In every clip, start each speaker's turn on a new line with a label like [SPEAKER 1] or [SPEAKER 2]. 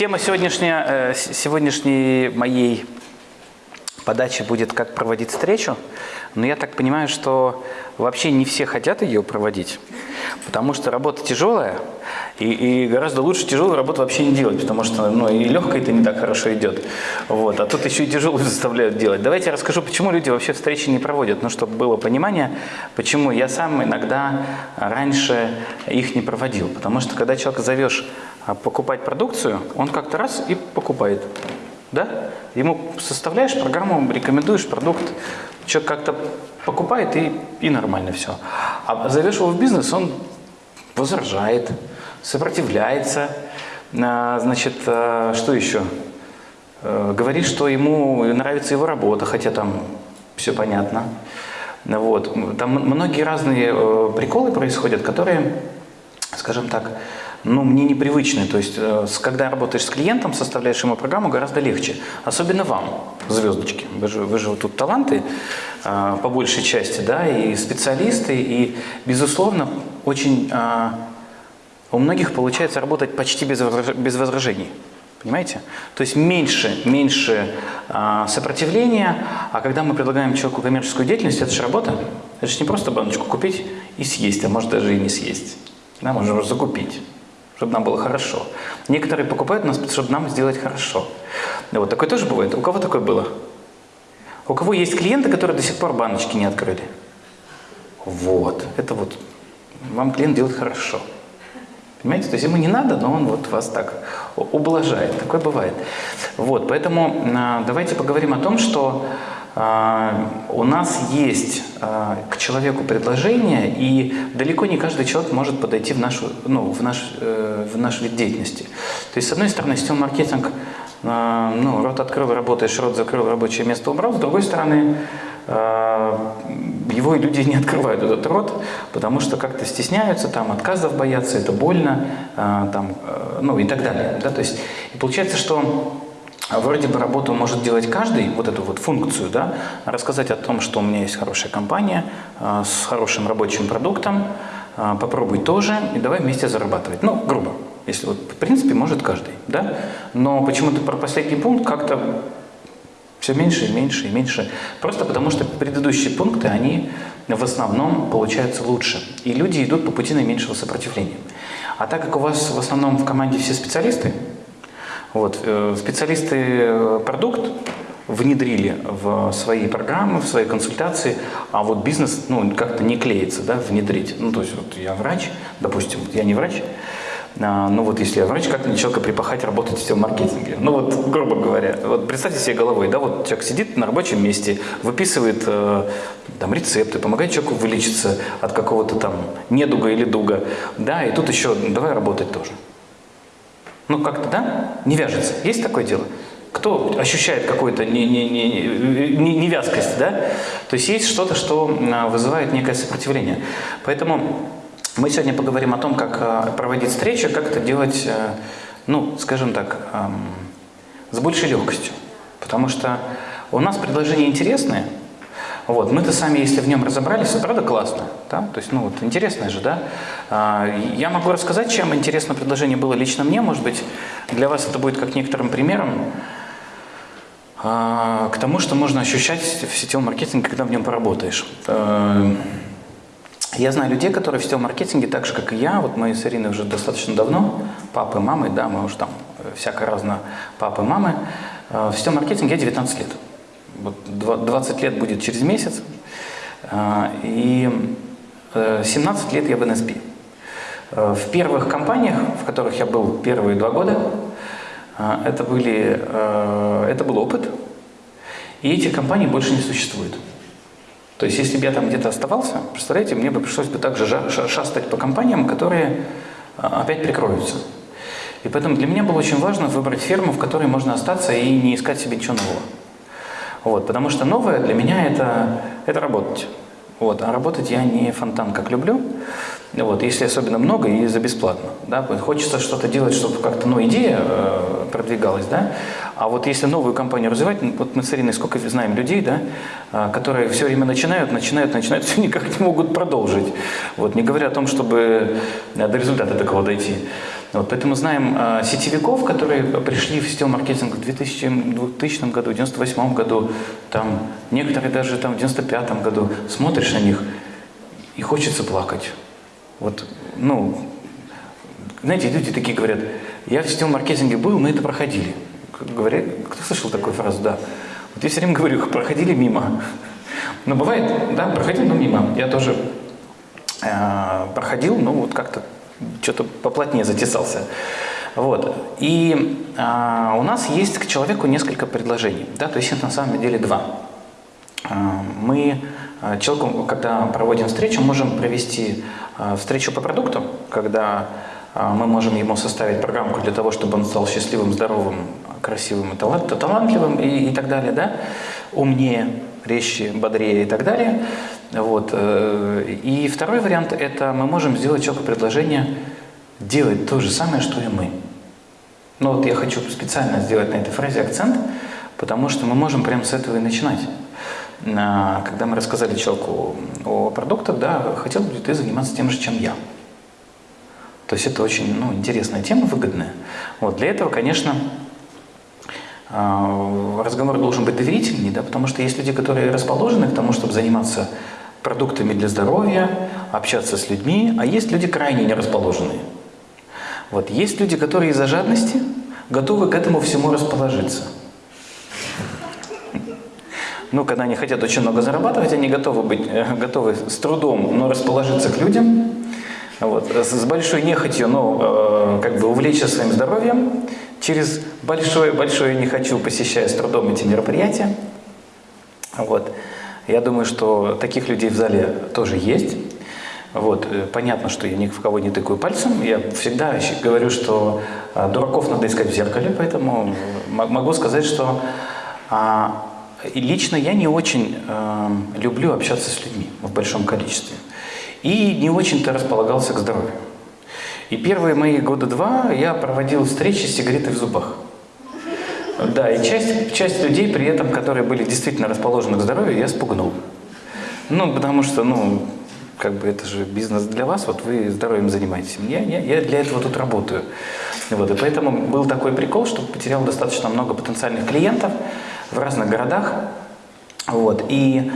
[SPEAKER 1] Тема сегодняшняя, э, сегодняшней моей подачи будет «Как проводить встречу». Но я так понимаю, что вообще не все хотят ее проводить, потому что работа тяжелая, и, и гораздо лучше тяжелую работу вообще не делать, потому что ну, и легкая это не так хорошо идет. Вот, а тут еще и тяжелую заставляют делать. Давайте я расскажу, почему люди вообще встречи не проводят, ну, чтобы было понимание, почему я сам иногда раньше их не проводил. Потому что когда человека зовешь покупать продукцию, он как-то раз и покупает. Да? Ему составляешь программу, рекомендуешь продукт, человек как-то покупает и, и нормально все. А зовешь его в бизнес, он возражает, сопротивляется, а, значит, а, что еще? Э, Говорит, что ему нравится его работа, хотя там все понятно. Вот. Там многие разные э, приколы происходят, которые, скажем так, ну, мне непривычны. То есть, э, когда работаешь с клиентом, составляешь ему программу, гораздо легче. Особенно вам, звездочки. Вы же, вы же вот тут таланты э, по большей части, да, и специалисты, и, безусловно, очень э, у многих получается работать почти без, без возражений. Понимаете? То есть меньше, меньше а, сопротивления, а когда мы предлагаем человеку коммерческую деятельность, это же работа. Это же не просто баночку купить и съесть, а может даже и не съесть. Да, можно закупить, чтобы нам было хорошо. Некоторые покупают нас, чтобы нам сделать хорошо. Вот такое тоже бывает. У кого такое было? У кого есть клиенты, которые до сих пор баночки не открыли? Вот, это вот вам клиент делает хорошо. Понимаете, то есть ему не надо, но он вот вас так ублажает. Такое бывает. Вот, поэтому а, давайте поговорим о том, что у нас есть а, к человеку предложение, и далеко не каждый человек может подойти в, нашу, ну, в, наш, э, в наш вид деятельности. То есть, с одной стороны, сетевой маркетинг, а, ну, рот открыл, работаешь, рот закрыл, рабочее место убрал. С другой стороны, а, его и люди не открывают этот рот, потому что как-то стесняются, там отказов боятся, это больно, а, там, э, ну и так далее. Да? То есть, получается, что вроде бы работу может делать каждый, вот эту вот функцию, да, рассказать о том, что у меня есть хорошая компания а, с хорошим рабочим продуктом, а, попробуй тоже, и давай вместе зарабатывать. Ну, грубо, если вот, в принципе, может каждый, да, но почему-то про последний пункт как-то все меньше и меньше и меньше. Просто потому что предыдущие пункты, они в основном получаются лучше. И люди идут по пути наименьшего сопротивления. А так как у вас в основном в команде все специалисты, вот, э, специалисты э, продукт внедрили в свои программы, в свои консультации, а вот бизнес ну, как-то не клеится да, внедрить. Ну, то есть вот я врач, допустим, я не врач, а, ну вот если я врач, как мне человека припахать работать в сетевом маркетинге? Ну вот, грубо говоря, вот представьте себе головой, да, вот человек сидит на рабочем месте, выписывает э, там рецепты, помогает человеку вылечиться от какого-то там недуга или дуга, да, и тут еще давай работать тоже. Ну как-то, да, не вяжется. Есть такое дело? Кто ощущает какую-то не- не- не- не- невязкость, да? То есть есть что-то, что а, вызывает некое сопротивление. Поэтому мы сегодня поговорим о том, как а, проводить встречи, как это делать, э, ну, скажем так, с большей легкостью. Потому что у нас предложения интересные, вот, мы-то сами, если в нем разобрались, правда классно, да? То есть, ну вот, интересно же, да? А, Я могу рассказать, чем интересно предложение было лично мне, может быть, для вас это будет как некоторым примером а, к тому, что можно ощущать в сетевом маркетинге, когда в нем поработаешь. Э, Я знаю людей, которые в сетевом маркетинге, так же, как и я, вот мы с Ириной уже достаточно давно, папы, мамы, да, мы уже там э, всяко разно папы, мамы, в сетевом маркетинге я 19 лет. Вот два- 20 лет будет через месяц, Э, и э, 17 лет я в НСП. Э, В первых компаниях, в которых я был первые два года, э, это, были, э, это был опыт, и эти компании больше не существуют. То есть, если бы я там где-то оставался, представляете, мне бы пришлось бы также шастать по компаниям, которые а, опять прикроются. И поэтому для меня было очень важно выбрать ферму, в которой можно остаться и не искать себе ничего нового. Вот, потому что новое для меня это, это работать. Вот, а работать я не фонтан, как люблю. Вот, если особенно много и за бесплатно. Да? Хочется что-то делать, чтобы как-то ну, идея э, продвигалась. Да? А вот если новую компанию развивать, ну, вот мы с Ириной сколько знаем людей, да, э, которые все время начинают, начинают, начинают, все никак не могут продолжить. Вот, не говоря о том, чтобы до результата такого дойти. Вот, поэтому знаем э, сетевиков, которые пришли в сетевой маркетинг в 2000, 2000 году, в 98 году, там, некоторые даже там, в 95 году. Смотришь на них и хочется плакать. Вот, ну, знаете, люди такие говорят, я в сетевом маркетинге был, мы это проходили. Говорят, кто слышал такую фразу, да? Вот я все время говорю, проходили мимо. Но бывает, да, проходил, но мимо. Я тоже э, проходил, но вот как-то что-то поплотнее затесался. Вот. И э, у нас есть к человеку несколько предложений. Да? То есть это на самом деле два. Э, мы человеку, когда проводим встречу, можем провести э, встречу по продукту, когда мы можем ему составить программку для того, чтобы он стал счастливым, здоровым, красивым и талантливым и, и так далее, да? умнее, резче, бодрее и так далее. Вот. Э, и второй вариант – это мы можем сделать человеку предложение делать то же самое, что и мы. Но вот я хочу специально сделать на этой фразе акцент, потому что мы можем прямо с этого и начинать. Когда мы рассказали человеку о продуктах, да, хотел бы ты заниматься тем же, чем я. То есть это очень ну, интересная тема, выгодная. Вот, для этого, конечно, а, разговор должен быть доверительный, да, потому что есть люди, которые расположены к тому, чтобы заниматься продуктами для здоровья, общаться с людьми, а есть люди крайне не расположенные. Вот. Есть люди, которые из-за жадности готовы к этому всему расположиться. Ну, когда они хотят очень много зарабатывать, они готовы быть, э, готовы с трудом, но расположиться к людям, вот, с большой нехотью, но э, как бы увлечься своим здоровьем, через большое-большое не хочу, посещая с трудом эти мероприятия. Вот. Я думаю, что таких людей в зале тоже есть. Вот. Э, понятно, что я ни в кого не тыкаю пальцем. Я всегда говорю, что а, дураков надо искать в зеркале, поэтому могу сказать, что а, лично я не очень а, люблю общаться с людьми в большом количестве. И не очень-то располагался к здоровью. И первые мои года два я проводил встречи с сигаретой в зубах. Да, и часть, часть людей при этом, которые были действительно расположены к здоровью, я спугнул. Ну, потому что, ну, как бы это же бизнес для вас, вот вы здоровьем занимаетесь. Я, я, я для этого тут работаю. Вот, и поэтому был такой прикол, что потерял достаточно много потенциальных клиентов в разных городах. Вот, и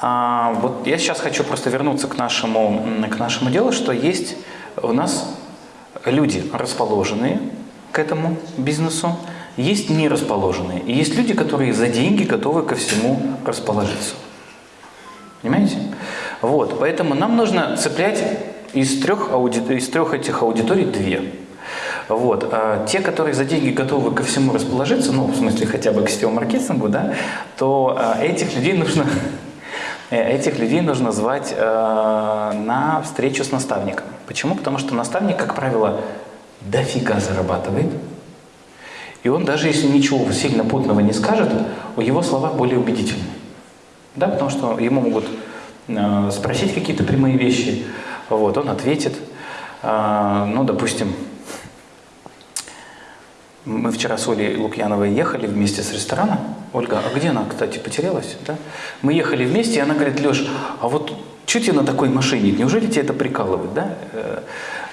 [SPEAKER 1] а, вот я сейчас хочу просто вернуться к нашему, к нашему делу, что есть у нас люди расположенные к этому бизнесу, есть не расположенные. И есть люди, которые за деньги готовы ко всему расположиться. Понимаете? Вот, поэтому нам нужно цеплять из трех, ауди... из трех этих аудиторий две. Вот. А те, которые за деньги готовы ко всему расположиться, ну, в смысле хотя бы к сетевому маркетингу, да, то а, этих людей нужно Э, этих людей нужно звать э, на встречу с наставником. Почему? Потому что наставник, как правило, дофига зарабатывает. И он даже если ничего сильно путного не скажет, его слова более убедительны. Да, потому что ему могут э, спросить какие-то прямые вещи, вот, он ответит. Э, ну, допустим, мы вчера с Олей Лукьяновой ехали вместе с ресторана. Ольга, а где она, кстати, потерялась? Да? Мы ехали вместе, и она говорит, Леш, а вот что тебе на такой машине? Неужели тебе это прикалывает? Да?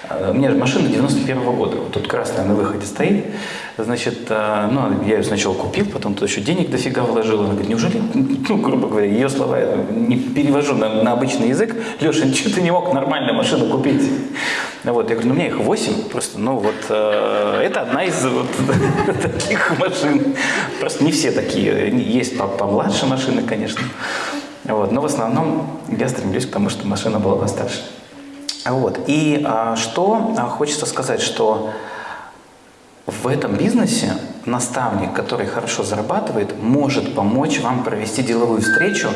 [SPEAKER 1] Э, э, у меня машина 91 -го года, вот тут красная на выходе стоит. Значит, э, ну, я ее сначала купил, потом тут еще денег дофига вложил. Она говорит, неужели, ну, грубо говоря, ее слова я не перевожу на, на обычный язык. Леша, что ты не мог нормальную машину купить? Вот, я говорю, ну, у меня их 8, просто, ну, вот, э, это одна из вот таких машин. Просто не все такие, есть помладше машины, конечно. Вот, но в основном я стремлюсь к тому, чтобы машина была постарше. Вот. И а, что а, хочется сказать, что в этом бизнесе наставник, который хорошо зарабатывает, может помочь вам провести деловую встречу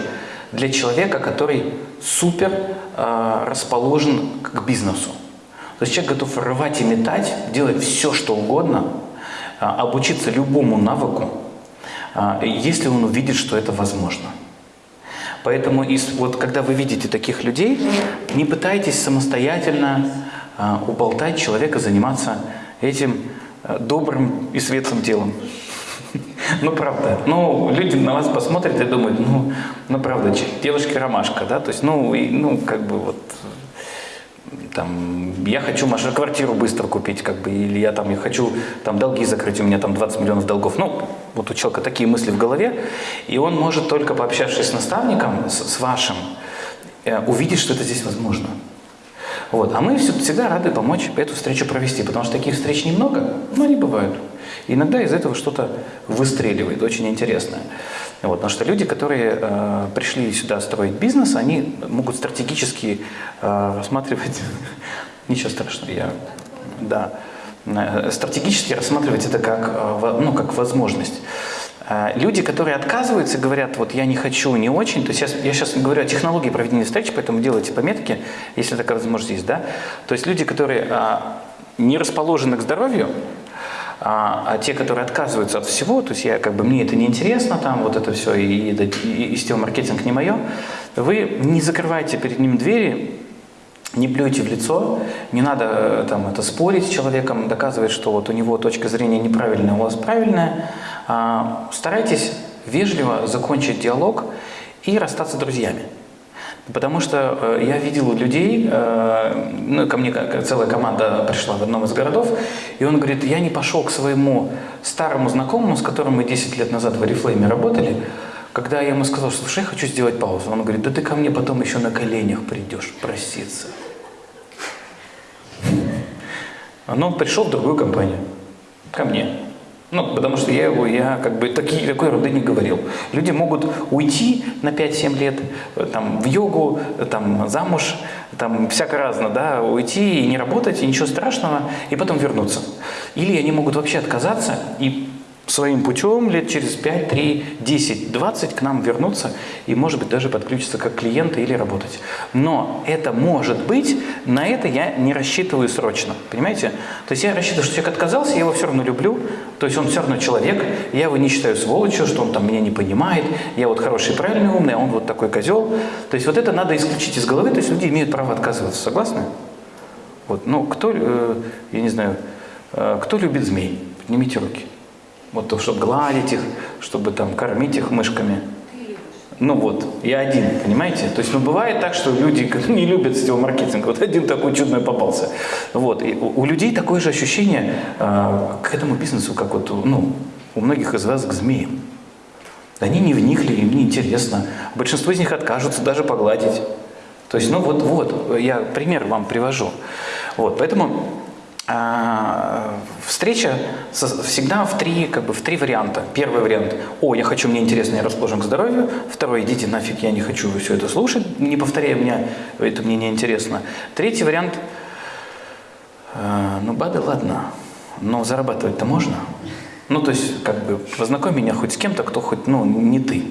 [SPEAKER 1] для человека, который супер э, расположен к бизнесу. То есть человек готов рвать и метать, делать все, что угодно, э, обучиться любому навыку, э, если он увидит, что это возможно. Поэтому вот когда вы видите таких людей, не пытайтесь самостоятельно э, уболтать человека заниматься этим Э, добрым и светлым делом. Ну, правда. Ну, люди на вас посмотрят и думают, ну, ну правда, девушки ромашка, да, то есть, ну, и, ну, как бы вот, там, я хочу машину, квартиру быстро купить, как бы, или я там, я хочу там долги закрыть, у меня там 20 миллионов долгов. Ну, вот у человека такие мысли в голове, и он может только пообщавшись с наставником, с, с вашим, э, увидеть, что это здесь возможно. Вот. А мы всегда рады помочь эту встречу провести, потому что таких встреч немного, но они бывают. Иногда из этого что-то выстреливает, очень интересное. Вот, потому что люди, которые э, пришли сюда строить бизнес, они могут стратегически э, рассматривать, ничего страшного, я, да, стратегически рассматривать это как, э, ну, как возможность. Э, люди, которые отказываются, говорят, вот я не хочу, не очень, то есть я, я сейчас говорю о технологии проведения встреч, поэтому делайте пометки, если такая возможность есть, да. То есть люди, которые а, не расположены к здоровью, а, а те, которые отказываются от всего, то есть я как бы мне это не интересно, там вот это все и, и, и, и маркетинг не мое, вы не закрывайте перед ним двери, не плюйте в лицо, не надо э, там это спорить с человеком, доказывать, что вот у него точка зрения неправильная, у вас правильная. А, старайтесь вежливо закончить диалог и расстаться друзьями. Потому что э, я видел людей, э, ну, ко мне целая команда пришла в одном из городов, и он говорит, я не пошел к своему старому знакомому, с которым мы 10 лет назад в Oriflame работали, когда я ему сказал, слушай, я хочу сделать паузу, он говорит, да ты ко мне потом еще на коленях придешь проситься. Но он пришел в другую компанию, ко мне. Ну, потому что я его, я как бы такие, такой роды не говорил. Люди могут уйти на 5-7 лет э, там, в йогу, там, замуж, там, всяко разно, да, уйти и не работать, и ничего страшного, и потом вернуться. Или они могут вообще отказаться и своим путем лет через 5, 3, 10, 20 к нам вернуться и, может быть, даже подключиться как клиенты или работать. Но это может быть, на это я не рассчитываю срочно, понимаете? То есть я рассчитываю, что человек отказался, я его все равно люблю, то есть он все равно человек, я его не считаю сволочью, что он там меня не понимает, я вот хороший, правильный, умный, а он вот такой козел. То есть вот это надо исключить из головы, то есть люди имеют право отказываться, согласны? Вот, ну, кто, э, я не знаю, э, кто любит змей? Поднимите руки. Вот то, чтобы гладить их, чтобы там кормить их мышками. Ну вот, я один, понимаете? То есть, ну бывает так, что люди не любят сетевой маркетинг. Вот один такой чудной попался. Вот, и у, у людей такое же ощущение э, к этому бизнесу, как вот, ну, у многих из вас к змеям. Они не вникли, им не интересно. Большинство из них откажутся даже погладить. То есть, ну вот, вот, я пример вам привожу. Вот, поэтому а, встреча всегда в три, как бы, в три варианта. Первый вариант – «О, я хочу, мне интересно, я расположен к здоровью». Второй – «Идите нафиг, я не хочу все это слушать, не повторяй меня, это мне не интересно». Третий вариант а, – «Ну, БАДы, ладно, но зарабатывать-то можно». Ну, то есть, как бы, познакомь меня хоть с кем-то, кто хоть, ну, не ты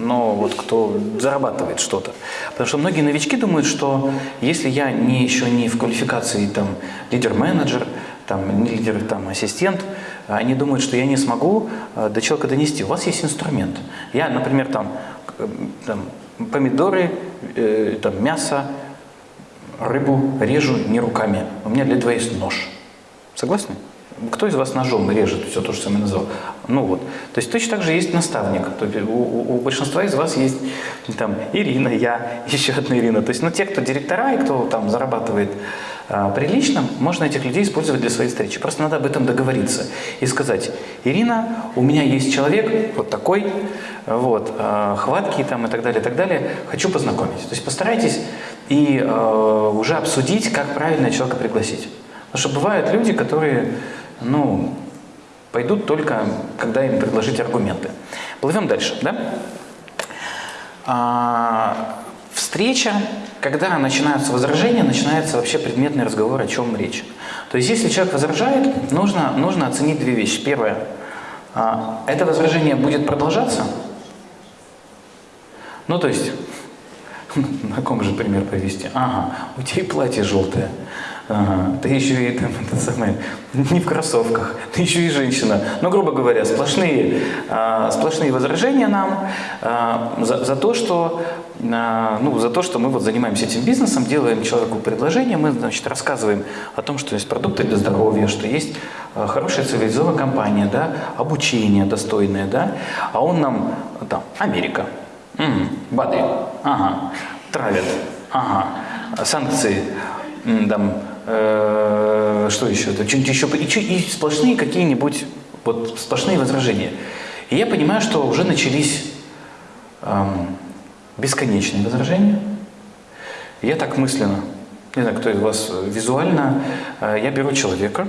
[SPEAKER 1] но вот кто зарабатывает что-то. Потому что многие новички думают, что если я не, еще не в квалификации там, лидер-менеджер, там, лидер, там, ассистент, они думают, что я не смогу э, до человека донести. У вас есть инструмент. Я, например, там, там помидоры, э, там, мясо, рыбу режу не руками. У меня для этого есть нож. Согласны? Кто из вас ножом режет все то, что я назвал? Ну вот. То есть точно так же есть наставник. То есть у, у, у большинства из вас есть там Ирина, я, еще одна Ирина. То есть ну, те, кто директора и кто там зарабатывает а, прилично, можно этих людей использовать для своей встречи. Просто надо об этом договориться и сказать, Ирина, у меня есть человек вот такой, вот, а, хваткий там и так далее, и так далее, хочу познакомить. То есть постарайтесь и а, уже обсудить, как правильно человека пригласить. Потому что бывают люди, которые ну, пойдут только, когда им предложить аргументы. Плывем дальше, да? А, встреча, когда начинаются возражения, начинается вообще предметный разговор, о чем речь. То есть, если человек возражает, нужно, нужно оценить две вещи. Первое, а, это возражение будет продолжаться? Ну, то есть, на ком же пример привести? Ага, у тебя и платье желтое. Ага, ты еще и там, это самое, не в кроссовках, ты еще и женщина. Ну, грубо говоря, сплошные, а, сплошные возражения нам а, за, за, то, что, а, ну, за то, что мы вот занимаемся этим бизнесом, делаем человеку предложение, мы, значит, рассказываем о том, что есть продукты для здоровья, что есть а, хорошая цивилизованная компания, да, обучение достойное, да, а он нам, там, Америка, угу, БАДы, ага, травят, ага, санкции, там, э, что еще, что-нибудь еще, и, и сплошные какие-нибудь, вот сплошные возражения. И я понимаю, что уже начались эм, бесконечные возражения. Я так мысленно, не знаю, кто из вас визуально, э, я беру человека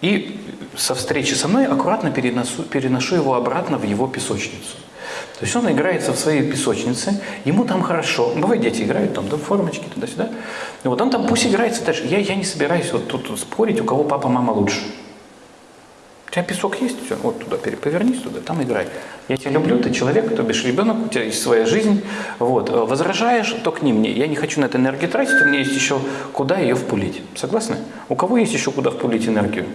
[SPEAKER 1] и со встречи со мной аккуратно переношу, переношу его обратно в его песочницу. То есть он играется в своей песочнице, ему там хорошо. Бывает, дети играют там, да, формочки туда-сюда. И вот он там пусть играется дальше. Я, я не собираюсь вот тут спорить, у кого папа, мама лучше. У тебя песок есть, все, вот туда повернись туда, там играй. Я тебя люблю, ты человек, то бишь ребенок, у тебя есть своя жизнь. Вот. Возражаешь, то к ним. Я не хочу на это энергию тратить, у меня есть еще куда ее впулить. Согласны? У кого есть еще куда впулить энергию?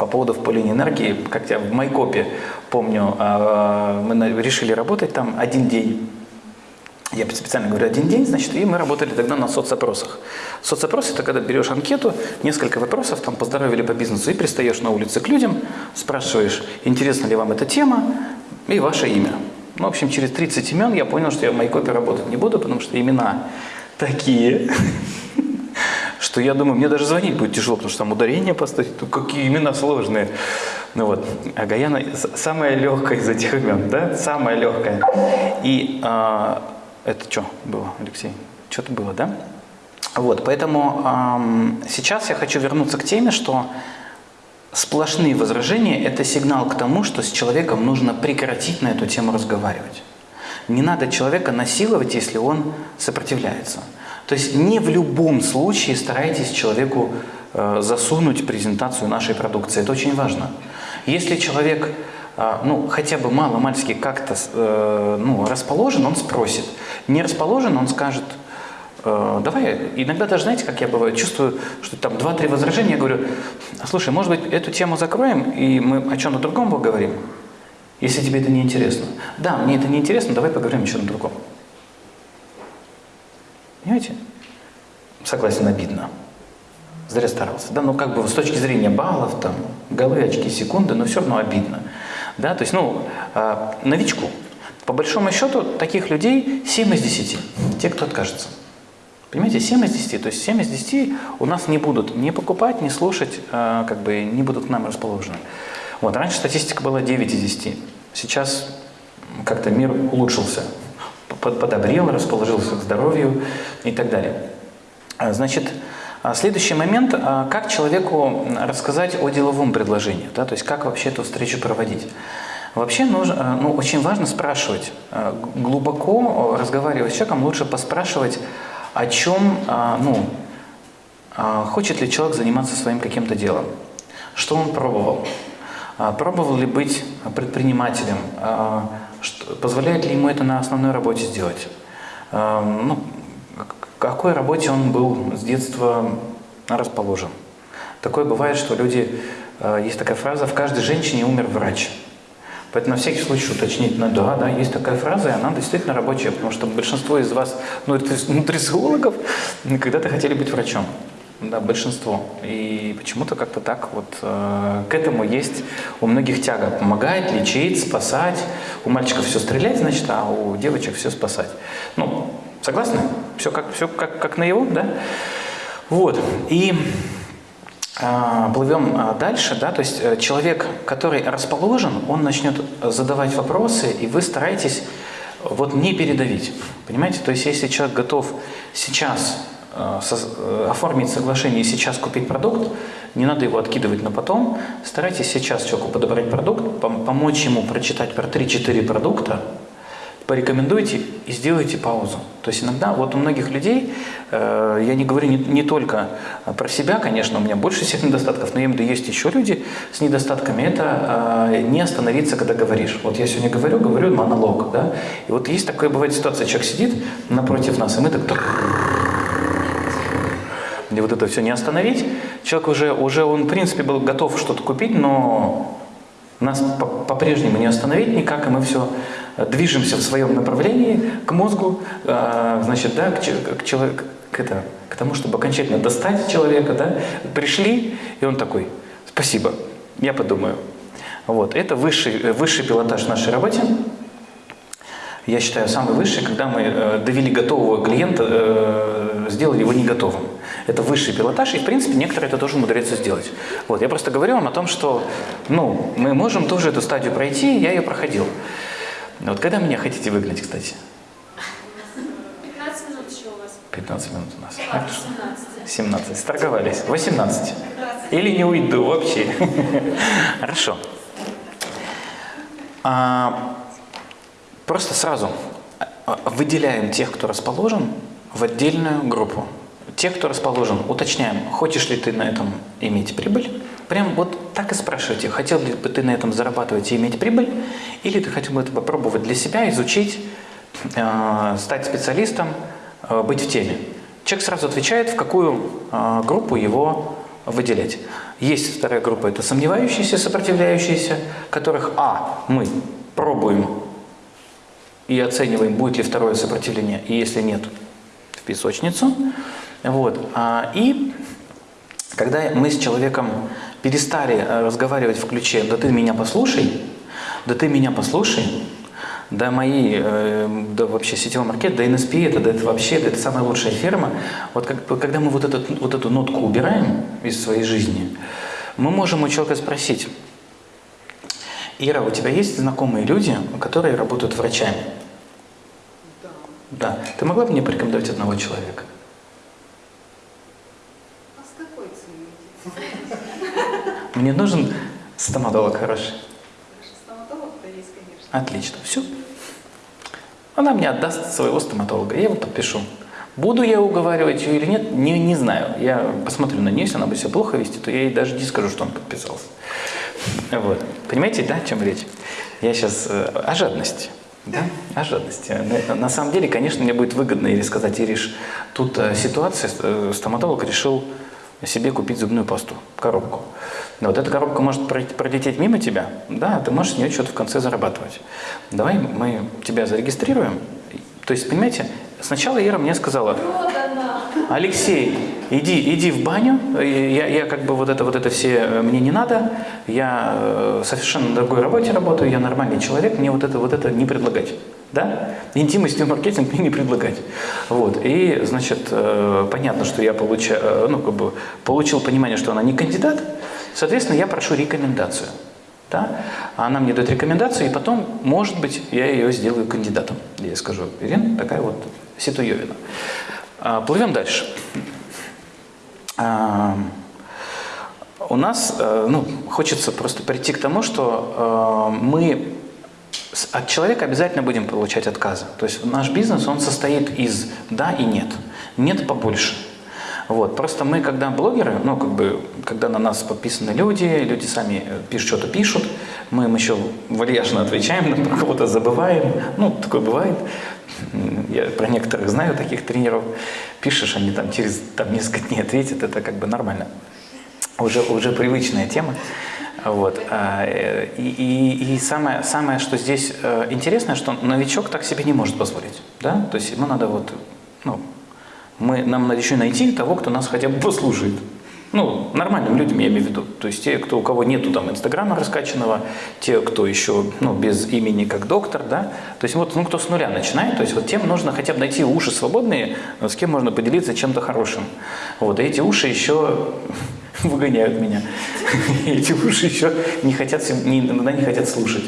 [SPEAKER 1] По поводу впыления энергии, как я в Майкопе помню, а, мы решили работать там один день. Я специально говорю один день, значит, и мы работали тогда на соцопросах. Соцопрос – это когда берешь анкету, несколько вопросов, там, поздоровили по бизнесу, и пристаешь на улице к людям, спрашиваешь, интересна ли вам эта тема, и ваше имя. Ну, в общем, через 30 имен я понял, что я в Майкопе работать не буду, потому что имена такие, что я думаю, мне даже звонить будет тяжело, потому что там ударение поставить, ну какие имена сложные. Ну вот, а Гаяна самая легкая из этих имен, да, самая легкая. И а, это что было, Алексей? Что-то было, да? Вот, поэтому эм, сейчас я хочу вернуться к теме, что сплошные возражения – это сигнал к тому, что с человеком нужно прекратить на эту тему разговаривать. Не надо человека насиловать, если он сопротивляется. То есть не в любом случае старайтесь человеку э, засунуть презентацию нашей продукции. Это очень важно. Если человек э, ну, хотя бы мало-мальски как-то э, ну, расположен, он спросит. Не расположен, он скажет, давай, иногда даже, знаете, как я бываю, чувствую, что там два-три возражения, я говорю, слушай, может быть, эту тему закроем, и мы о чем-то другом поговорим, если тебе это не интересно. Да, мне это не интересно, давай поговорим о чем-то другом. Понимаете? Согласен, обидно. Зря старался. Да, ну как бы с точки зрения баллов, там, голы, очки, секунды, но все равно обидно. Да, то есть, ну, э, новичку. По большому счету, таких людей 7 из 10. Те, кто откажется. Понимаете, 7 из 10. То есть 7 из 10 у нас не будут ни покупать, ни слушать, э, как бы не будут к нам расположены. Вот, раньше статистика была 9 из 10. Сейчас как-то мир улучшился подобрел, расположился к здоровью и так далее. А, значит, а, следующий момент, а, как человеку рассказать о деловом предложении, да, то есть как вообще эту встречу проводить. Вообще нужно, ну, очень важно спрашивать, глубоко разговаривать с человеком, лучше поспрашивать, о чем, ну, хочет ли человек заниматься своим каким-то делом, что он пробовал, пробовал ли быть предпринимателем, что, позволяет ли ему это на основной работе сделать? Э, ну, к какой работе он был с детства расположен? Такое бывает, что люди, э, есть такая фраза, в каждой женщине умер врач. Поэтому на всякий случай уточнить надо, да, да, есть такая фраза, и она действительно рабочая, потому что большинство из вас, ну, нутрициологов, когда-то хотели быть врачом. Да, большинство. И почему-то как-то так вот э, к этому есть у многих тяга. Помогать, лечить, спасать. У мальчиков все стрелять, значит, а у девочек все спасать. Ну, согласны? Все как, все как, как на его, да? Вот. И э, плывем э, дальше, да, то есть э, человек, который расположен, он начнет задавать вопросы, и вы стараетесь вот не передавить. Понимаете? То есть если человек готов сейчас оформить соглашение и сейчас купить продукт, не надо его откидывать на потом. Старайтесь сейчас человеку подобрать продукт, помочь ему прочитать про 3-4 продукта, порекомендуйте и сделайте паузу. То есть иногда, вот у многих людей, э, я не говорю не, не только про себя, конечно, у меня больше всех недостатков, но я имею в виду, есть еще люди с недостатками, это э, не остановиться, когда говоришь. Вот я сегодня говорю, говорю монолог, да, и вот есть такая бывает ситуация, человек сидит напротив нас, и мы так где вот это все не остановить. Человек уже, уже он, в принципе, был готов что-то купить, но нас по-прежнему не остановить никак, и мы все движемся в своем направлении к мозгу, э, значит, да, к, к, человек, к, это, к тому, чтобы окончательно достать человека, да, пришли, и он такой, спасибо, я подумаю. Вот, это высший, высший пилотаж в нашей работе. я считаю, самый высший, когда мы э, довели готового клиента, э, сделали его не готовым. Это высший пилотаж, и, в принципе, некоторые это тоже умудряются сделать. Вот, я просто говорю вам о том, что ну, мы можем тоже эту стадию пройти, я ее проходил. Вот когда меня хотите выгнать, кстати?
[SPEAKER 2] 15 минут еще у вас.
[SPEAKER 1] 15 минут у нас.
[SPEAKER 2] 17.
[SPEAKER 1] 17. Сторговались. 18. Или не уйду вообще. Хорошо. А, просто сразу а, выделяем тех, кто расположен, в отдельную группу. Те, кто расположен, уточняем, хочешь ли ты на этом иметь прибыль. Прям вот так и спрашивайте, хотел ли бы ты на этом зарабатывать и иметь прибыль, или ты хотел бы это попробовать для себя, изучить, э, стать специалистом, э, быть в теме. Человек сразу отвечает, в какую э, группу его выделять. Есть вторая группа, это сомневающиеся, сопротивляющиеся, которых, а, мы пробуем и оцениваем, будет ли второе сопротивление, и если нет, в песочницу. Вот. А, и когда мы с человеком перестали э, разговаривать в ключе «да ты меня послушай», «да ты меня послушай», да мои, э, да вообще сетевой маркет, да NSP, это, да это вообще, да это самая лучшая ферма. Вот как, когда мы вот, этот, вот эту нотку убираем из своей жизни, мы можем у человека спросить, Ира, у тебя есть знакомые люди, которые работают врачами?
[SPEAKER 2] Да.
[SPEAKER 1] Да. Ты могла бы мне порекомендовать одного человека?
[SPEAKER 2] А с какой целью?
[SPEAKER 1] Мне нужен стоматолог хороший.
[SPEAKER 2] Стоматолог-то есть, конечно.
[SPEAKER 1] Отлично. Все. Она мне отдаст своего стоматолога. Я его подпишу. Буду я уговаривать ее или нет, не, не знаю. Я посмотрю на нее, если она бы себя плохо вести, то я ей даже не скажу, что он подписался. Вот. Понимаете, да, о чем речь? Я сейчас э, о жадности. Да, о жадности. На, на самом деле, конечно, мне будет выгодно или сказать, Ириш, тут э, ситуация, э, стоматолог решил себе купить зубную пасту, коробку. Вот эта коробка может пролететь мимо тебя, да, ты можешь с нее что-то в конце зарабатывать. Давай мы тебя зарегистрируем. То есть, понимаете, сначала Ира мне сказала! Алексей, иди, иди в баню, я, я как бы вот это, вот это все э, мне не надо, я э, совершенно на другой работе работаю, я нормальный человек, мне вот это, вот это не предлагать. Да? Интимностью маркетинг мне не предлагать. Вот. И, значит, э, понятно, что я получа, э, ну, как бы получил понимание, что она не кандидат, соответственно, я прошу рекомендацию. Да? Она мне дает рекомендацию, и потом, может быть, я ее сделаю кандидатом. Я скажу, Ирина, такая вот Ситуевина. Плывем дальше. А, У нас, э, ну, хочется просто прийти к тому, что мы от человека обязательно будем получать отказы. То есть наш бизнес, он состоит из «да» и «нет». «Нет» побольше. Вот. Просто мы, когда блогеры, ну, как бы, когда на нас подписаны люди, люди сами э, пишут, что-то пишут, мы им еще вальяжно отвечаем, на кого-то забываем. Ну, такое бывает. Я про некоторых знаю таких тренеров. Пишешь, они там через там, несколько дней ответят, это как бы нормально. Уже, уже привычная тема. Вот. а, И, и, и самое, самое, что здесь э, интересное, что новичок так себе не может позволить. Да? То есть ему надо вот, ну, мы, нам надо еще найти того, кто нас хотя бы послушает. Ну, нормальным людям я имею в виду. То есть те, кто, у кого нету там инстаграма раскачанного, те, кто еще ну, без имени как доктор, да. То есть вот, ну, кто с нуля начинает, то есть вот тем нужно хотя бы найти уши свободные, с кем можно поделиться чем-то хорошим. Вот, и эти уши еще выгоняют меня. Эти уши еще не хотят, иногда не хотят слушать.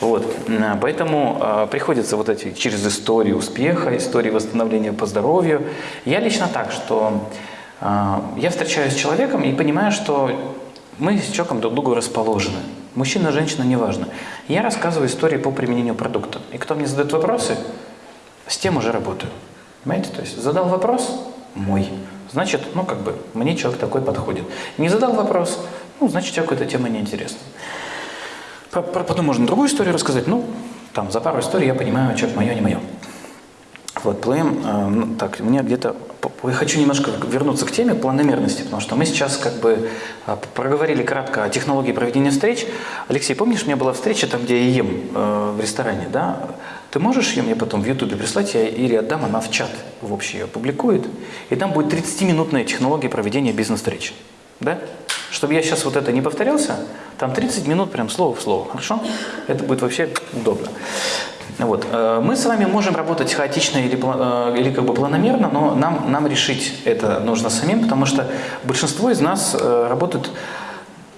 [SPEAKER 1] Вот. А, Поэтому а, приходится вот эти через историю успеха, истории восстановления по здоровью. Я лично так, что а, я встречаюсь с человеком и понимаю, что мы с человеком друг другу расположены. Мужчина, женщина, неважно. Я рассказываю истории по применению продукта. И кто мне задает вопросы, с тем уже работаю. Понимаете? То есть задал вопрос – мой. Значит, ну как бы, мне человек такой подходит. Не задал вопрос, ну, значит, человеку эта тема неинтересна. По- по- Потом можно другую историю рассказать. Ну, там, за пару историй я понимаю, человек мое, не мое. Вот, плывем, э, ну, так, мне где-то, я хочу немножко вернуться к теме планомерности, потому что мы сейчас как бы э, проговорили кратко о технологии проведения встреч. Алексей, помнишь, у меня была встреча там, где я ем э, в ресторане, да? Ты можешь ее мне потом в Ютубе прислать, я Ире отдам, она в чат в общий ее публикует, и там будет 30-минутная технология проведения бизнес-встреч, да? Чтобы я сейчас вот это не повторялся, там 30 минут прям слово в слово, хорошо? Это будет вообще удобно. Вот. э, Мы с вами можем работать хаотично или, э, или как бы планомерно, но нам, нам решить это нужно самим, потому что большинство из нас э, работают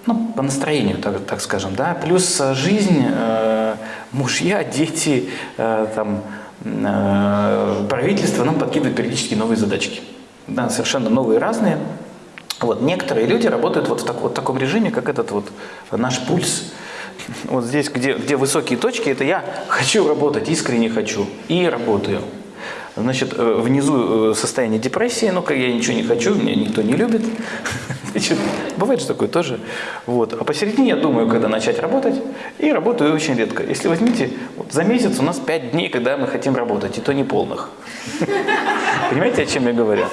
[SPEAKER 1] ну, по настроению, так, так скажем, да, плюс э, жизнь, э, мужья, дети, э, там, э, правительство нам подкидывает периодически новые задачки, да, совершенно новые, разные. Вот некоторые люди работают вот в так- вот таком режиме, как этот вот наш пульс. Вот здесь, где, где высокие точки, это я хочу работать, искренне хочу и работаю. Значит, э, внизу э, состояние депрессии, ну, как я ничего не хочу, меня никто не любит. Значит, бывает же такое тоже. Вот. А посередине я думаю, когда начать работать, и работаю очень редко. Если возьмите, вот за месяц у нас 5 дней, когда мы хотим работать, и то не полных. Понимаете, о чем я говорю?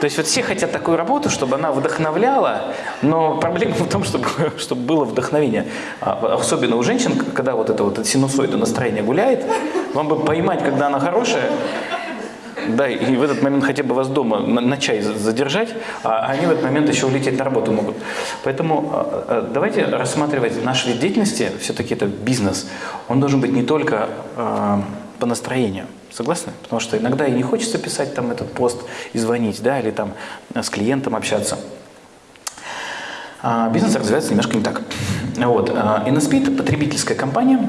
[SPEAKER 1] То есть вот все хотят такую работу, чтобы она вдохновляла, но проблема в том, чтобы, чтобы было вдохновение. А Особенно у женщин, когда вот это вот синусоида настроение гуляет, вам бы поймать, когда она хорошая, да, и в этот момент хотя бы вас дома на, на чай за- задержать, а они в этот момент еще улететь на работу могут. Поэтому э, э, давайте рассматривать наш вид деятельности, все-таки это бизнес, он должен быть не только э, по настроению. Согласны? Потому что иногда и не хочется писать там этот пост и звонить, да, или там с клиентом общаться. А бизнес развивается немножко не так. Вот. а, InnoSpeed – это потребительская компания,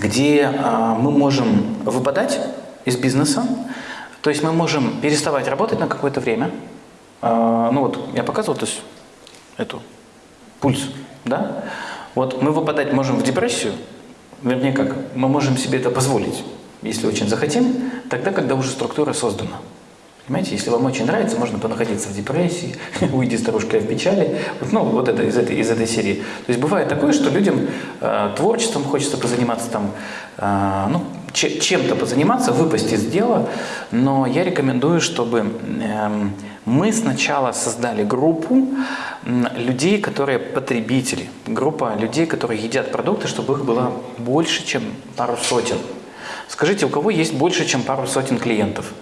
[SPEAKER 1] где а, мы можем выпадать из бизнеса, то есть мы можем переставать работать на какое-то время. А, Ну вот я показывал, то есть эту пульс, да? Вот мы выпадать можем в депрессию, вернее как, мы можем себе это позволить, если очень захотим, тогда, когда уже структура создана. Понимаете, если вам очень нравится, можно понаходиться в депрессии, уйди старушка в печали. Вот, ну, вот это из этой, из этой серии. То есть бывает такое, что людям э, творчеством хочется позаниматься там, э, ну, чем-то позаниматься, выпасть из дела, но я рекомендую, чтобы эм, мы сначала создали группу людей, которые потребители, группа людей, которые едят продукты, чтобы их было больше, чем пару сотен. Скажите, у кого есть больше, чем пару сотен клиентов?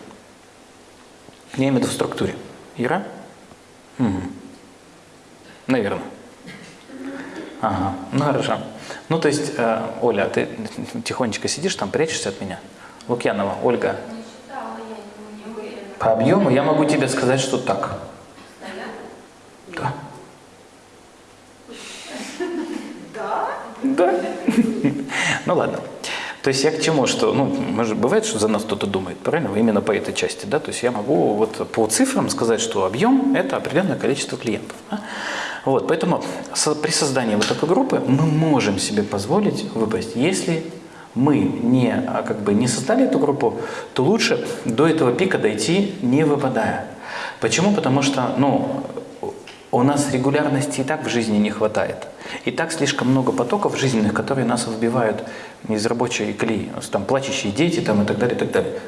[SPEAKER 1] Я имею в виду в структуре. Ира? Мгм. Наверное. Ага, ну хорошо. Ну то есть, э, Оля, ты тихонечко сидишь там, прячешься от меня? Лукьянова, Ольга.
[SPEAKER 3] Не считала, я не, не уверена.
[SPEAKER 1] По объему я могу тебе сказать, что так. Да.
[SPEAKER 2] Да?
[SPEAKER 1] Да. Ну ладно. То есть я к чему, что, ну, может, бывает, что за нас кто-то думает, правильно? Именно по этой части, да? То есть я могу вот по цифрам сказать, что объем – это определенное количество клиентов. да? Вот, поэтому со- при создании вот такой группы мы можем себе позволить выпасть. Если мы не, а, как бы, не создали эту группу, то лучше до этого пика дойти, не выпадая. Почему? Потому что, ну, у нас регулярности и так в жизни не хватает. И так слишком много потоков жизненных, которые нас выбивают из рабочей нас Там плачущие дети там, и так далее, и так далее.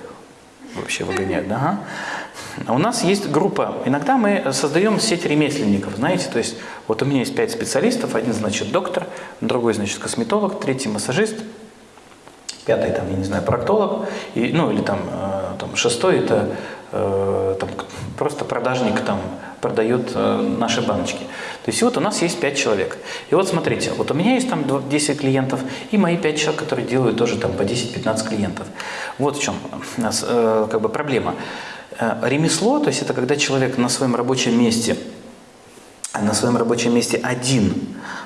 [SPEAKER 1] Вообще выгоняют, да? ага. А у нас есть группа. Иногда мы создаем сеть ремесленников, знаете, то есть вот у меня есть пять специалистов, один, значит, доктор, другой, значит, косметолог, третий массажист, пятый там, я не знаю, проктолог, и, ну или там, э, там шестой это э, там, просто продажник там продает э, наши баночки. То есть вот у нас есть пять человек. И вот смотрите, вот у меня есть там дв- 10 клиентов, и мои пять человек, которые делают тоже там по 10-15 клиентов. Вот в чем у нас как бы проблема. Э, ремесло, то есть это когда человек на своем рабочем месте на своем рабочем месте один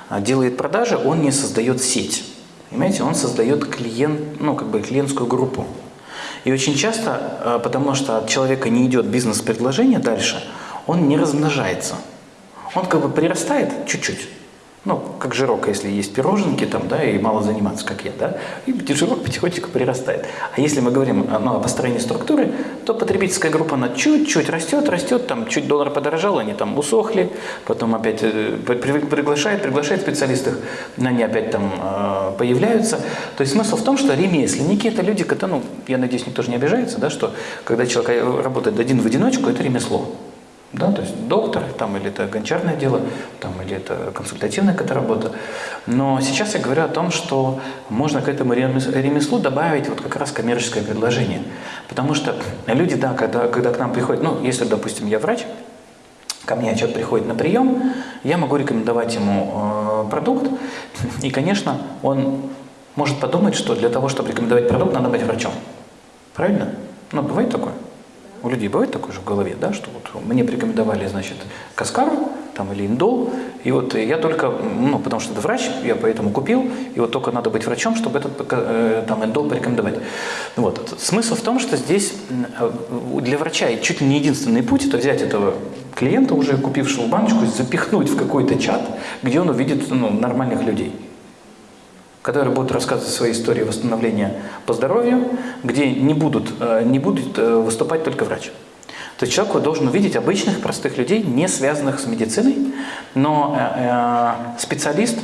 [SPEAKER 1] а, делает продажи, он не создает сеть. Понимаете, он создает клиент, ну, как бы клиентскую группу. И очень часто, а, потому что от человека не идет бизнес-предложение дальше, он не размножается. Он как бы прирастает чуть-чуть. Ну, как жирок, если есть пироженки там, да, и мало заниматься, как я, да, и жирок потихонечку прирастает. А если мы говорим а, ну, о построении структуры, то потребительская группа, она чуть-чуть растет, растет, там чуть доллар подорожал, они там усохли, потом опять э, при- при- приглашает, приглашает специалистов, они опять там э, появляются. То есть смысл в том, что ремесленники – это люди, которые, ну, я надеюсь, никто же не обижается, да, что когда человек э, работает один в одиночку, это ремесло. Да, то есть доктор, там, или это гончарное дело, там, или это консультативная какая-то работа. Но сейчас я говорю о том, что можно к этому ремес- ремеслу добавить вот как раз коммерческое предложение. Потому что люди, да, когда, когда к нам приходят, ну, если, допустим, я врач, ко мне человек приходит на прием, я могу рекомендовать ему э, продукт, и, конечно, он может подумать, что для того, чтобы рекомендовать продукт, надо быть врачом. Правильно? Ну, бывает такое? У людей бывает такое же в голове, да, что вот мне порекомендовали, значит, каскару там, или индол, и вот я только, ну, потому что это врач, я поэтому купил, и вот только надо быть врачом, чтобы этот э, там индол порекомендовать. Вот. Смысл в том, что здесь э, для врача чуть ли не единственный путь – это взять этого клиента, уже купившего баночку, запихнуть в какой-то чат, где он увидит ну, нормальных людей которые будут рассказывать свои истории восстановления по здоровью, где не будут, э, не будут э, выступать только врач. То есть человек должен увидеть обычных, простых людей, не связанных с медициной, но э, специалист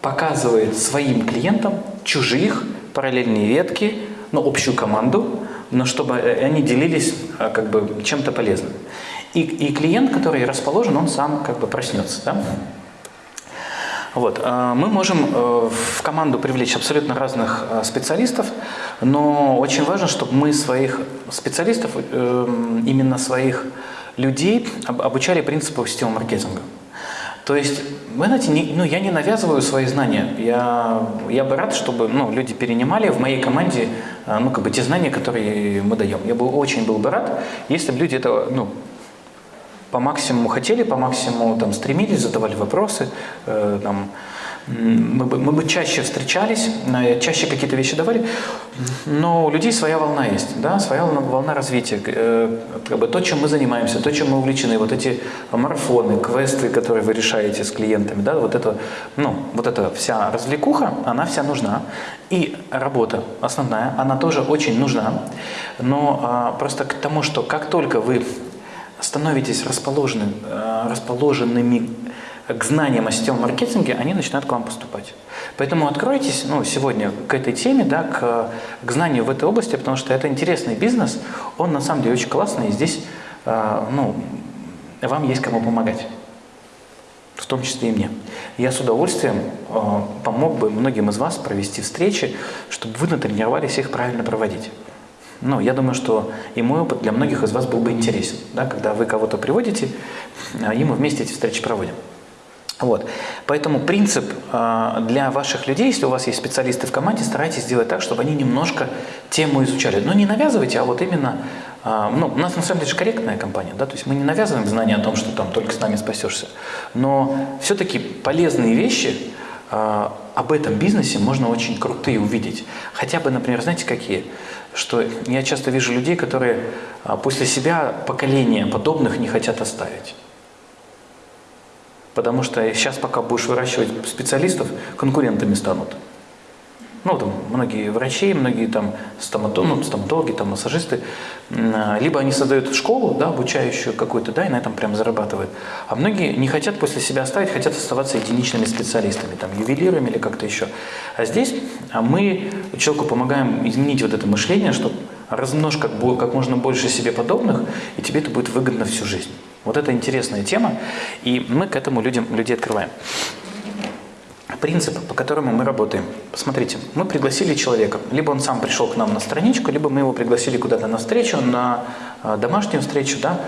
[SPEAKER 1] показывает своим клиентам чужих, параллельные ветки, ну, общую команду, но чтобы они делились как бы чем-то полезным. И, и клиент, который расположен, он сам как бы проснется. Да? Вот. Э, мы можем э, в команду привлечь абсолютно разных э, специалистов, но очень важно, чтобы мы своих специалистов, именно своих людей обучали принципу сетевого маркетинга. То есть, вы знаете, не, ну, я не навязываю свои знания. Я, я бы рад, чтобы ну, люди перенимали в моей команде ну, как бы те знания, которые мы даем. Я бы очень был бы рад, если бы люди это ну, по максимуму хотели, по максимуму там, стремились, задавали вопросы, э, там, мы бы, мы бы чаще встречались, э, чаще какие-то вещи давали, но у людей своя волна есть, да, своя волна, волна развития. Э, как бы то, чем мы занимаемся, то, чем мы увлечены, вот эти марафоны, квесты, которые вы решаете с клиентами, да, вот это, ну, вот эта вся развлекуха, она вся нужна. И работа основная, она тоже очень нужна, но а, просто к тому, что как только вы становитесь расположены, э, расположенными к знаниям о сетевом маркетинге, они начинают к вам поступать. Поэтому откройтесь ну, сегодня к этой теме, да, к, к знанию в этой области, потому что это интересный бизнес, он на самом деле очень классный, и здесь э, ну, вам есть кому помогать, в том числе и мне. Я с удовольствием э, помог бы многим из вас провести встречи, чтобы вы натренировались их правильно проводить. Ну, я думаю, что и мой опыт для многих из вас был бы интересен, да, когда вы кого-то приводите, а, и мы вместе эти встречи проводим. Вот. Поэтому принцип э, для ваших людей, если у вас есть специалисты в команде, старайтесь сделать так, чтобы они немножко тему изучали. Но не навязывайте, а вот именно, э, ну, у нас на самом деле же корректная компания, да, то есть мы не навязываем знания о том, что там только с нами спасешься. Но все-таки полезные вещи об этом бизнесе можно очень крутые увидеть. Хотя бы, например, знаете какие? что я часто вижу людей, которые а, после себя поколения подобных не хотят оставить. Потому что сейчас, пока будешь выращивать специалистов, конкурентами станут. Ну, там, многие врачи, многие там стоматологи, ну, стоматологи там, массажисты, а, либо они создают школу, да, обучающую какую-то, да, и на этом прям зарабатывают. А многие не хотят после себя оставить, хотят оставаться единичными специалистами, там, ювелирами или как-то еще. А здесь а мы человеку помогаем изменить вот это мышление, чтобы размножь как, как можно больше себе подобных, и тебе это будет выгодно всю жизнь. Вот это интересная тема, и мы к этому людям, людей открываем. Принцип, по которому мы работаем. Посмотрите, мы пригласили человека, либо он сам пришел к нам на страничку, либо мы его пригласили куда-то на встречу, на а, домашнюю встречу, да,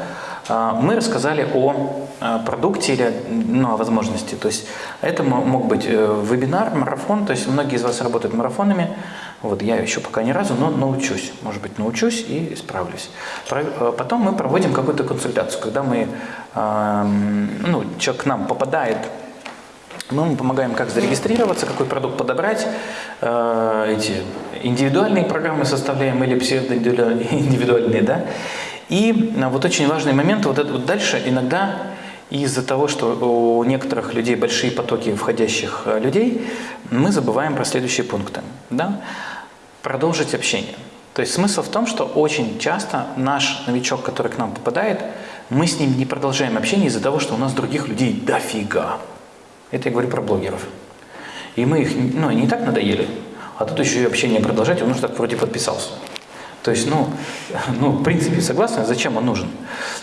[SPEAKER 1] а, мы рассказали о а, продукте или ну, о возможности. То есть это мог быть э, вебинар, марафон, то есть многие из вас работают марафонами, вот я еще пока ни разу, но научусь, может быть научусь и справлюсь. Э, потом мы проводим какую-то консультацию, когда мы, ну, человек к нам попадает мы ему помогаем, как зарегистрироваться, какой продукт подобрать, э, эти индивидуальные программы составляем или псевдоиндивидуальные, да. И э, вот очень важный момент, вот это вот дальше иногда из-за того, что у некоторых людей большие потоки входящих э, людей, мы забываем про следующие пункты. Да? Продолжить общение. То есть смысл в том, что очень часто наш новичок, который к нам попадает, мы с ним не продолжаем общение из-за того, что у нас других людей дофига. Это я говорю про блогеров. И мы их, ну, не так надоели, а тут еще и общение продолжать, он уже так вроде подписался. То есть, ну, ну, в принципе, согласны, зачем он нужен?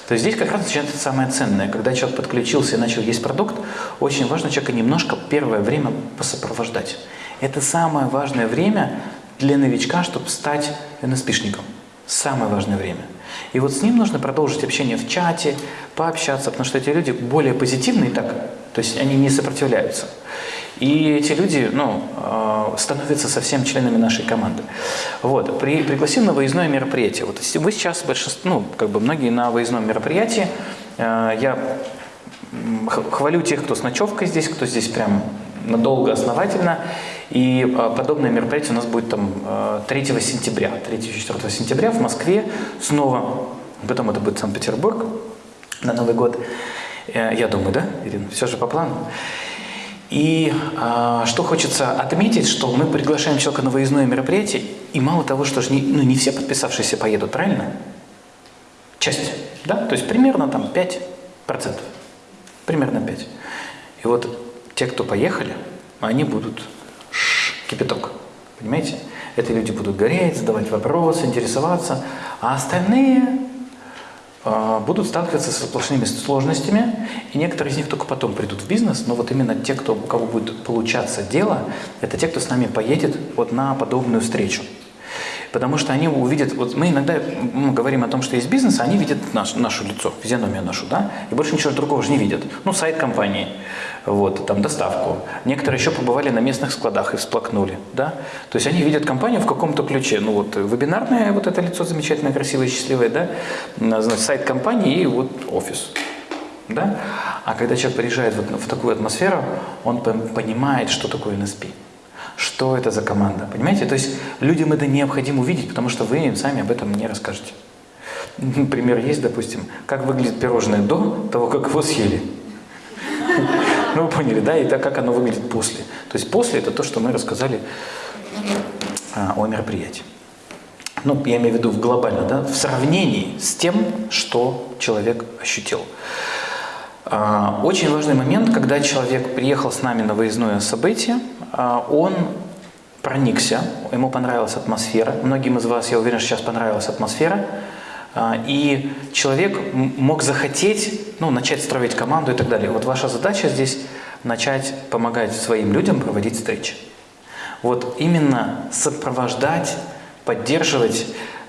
[SPEAKER 1] То есть здесь как раз начинается самое ценное. Когда человек подключился и начал есть продукт, очень важно человека немножко первое время посопровождать. Это самое важное время для новичка, чтобы стать НСПшником. Самое важное время. И вот с ним нужно продолжить общение в чате, пообщаться, потому что эти люди более позитивные, так, То есть они не сопротивляются. И эти люди ну, э, становятся совсем членами нашей команды. Вот. При, пригласим на выездное мероприятие. Вот вы сейчас большинство, ну, как бы многие на выездном мероприятии. Э, я хвалю тех, кто с ночевкой здесь, кто здесь прям надолго, основательно. И э, подобное мероприятие у нас будет там 3 сентября, 3-4 сентября в Москве снова. Потом это будет Санкт-Петербург на Новый год. Я думаю, да, Ирина? Все же по плану. И а, что хочется отметить, что мы приглашаем человека на выездное мероприятие, и мало того, что же не, ну, не все подписавшиеся поедут, правильно? Часть, да? То есть примерно там 5%. Примерно 5%. И вот те, кто поехали, они будут ш, кипяток. Понимаете? Это люди будут гореть, задавать вопросы, интересоваться, а остальные будут сталкиваться со сплошными сложностями, и некоторые из них только потом придут в бизнес, но вот именно те, кто, у кого будет получаться дело, это те, кто с нами поедет вот на подобную встречу. Потому что они увидят, вот мы иногда говорим о том, что есть бизнес, а они видят наш, наше лицо, физиономию нашу, да, и больше ничего другого же не видят. Ну, сайт компании, вот, там, доставку. Некоторые еще побывали на местных складах и всплакнули, да. То есть они видят компанию в каком-то ключе. Ну, вот, вебинарное вот это лицо замечательное, красивое, счастливое, да, значит, сайт компании и вот офис. Да? А когда человек приезжает вот в такую атмосферу, он понимает, что такое NSP что это за команда. Понимаете? То есть людям это необходимо увидеть, потому что вы им сами об этом не расскажете. Пример есть, допустим, как выглядит пирожное до того, как его съели. Ну, вы поняли, да? И так, как оно выглядит после. То есть после – это то, что мы рассказали а, о мероприятии. Ну, я имею в виду в глобально, да? В сравнении с тем, что человек ощутил. А, очень важный момент, когда человек приехал с нами на выездное событие – он проникся, ему понравилась атмосфера. Многим из вас, я уверен, сейчас понравилась атмосфера. А, и человек мог захотеть ну, начать строить команду и так далее. Вот ваша задача здесь начать помогать своим людям проводить встречи. Вот именно сопровождать, поддерживать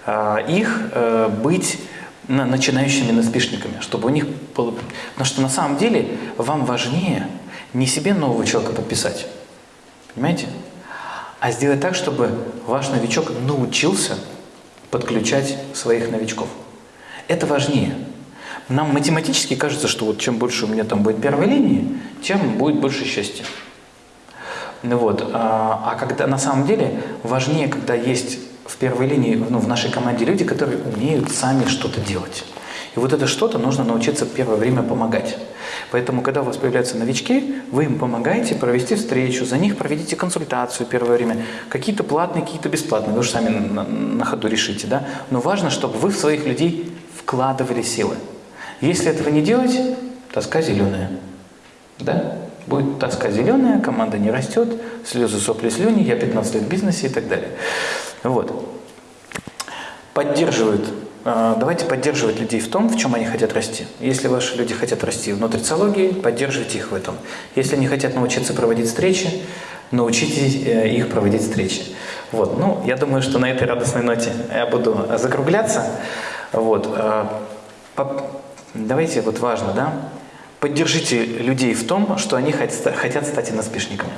[SPEAKER 1] э, их, э, быть начинающими наспишниками, чтобы у них было... Потому что на самом деле вам важнее не себе нового человека подписать, Понимаете? А сделать так, чтобы ваш новичок научился подключать своих новичков. Это важнее. Нам математически кажется, что вот чем больше у меня там будет первой линии, тем будет больше счастья. Ну вот. А, а когда на самом деле важнее, когда есть в первой линии, ну, в нашей команде люди, которые умеют сами что-то делать. И вот это что-то нужно научиться первое время помогать. Поэтому, когда у вас появляются новички, вы им помогаете провести встречу, за них проведите консультацию первое время. Какие-то платные, какие-то бесплатные, вы же сами на, на ходу решите. Да? Но важно, чтобы вы в своих людей вкладывали силы. Если этого не делать, тоска зеленая. Да? Будет тоска зеленая, команда не растет, слезы, сопли, слюни, я 15 лет в бизнесе и так далее. Вот. Поддерживают давайте поддерживать людей в том, в чем они хотят расти. Если ваши люди хотят расти в нутрициологии, поддерживайте их в этом. Если они хотят научиться проводить встречи, научите э, их проводить встречи. Вот. Ну, я думаю, что на этой радостной ноте я буду закругляться. Вот. А, давайте, вот важно, да, поддержите людей в том, что они хотят стать иноспишниками.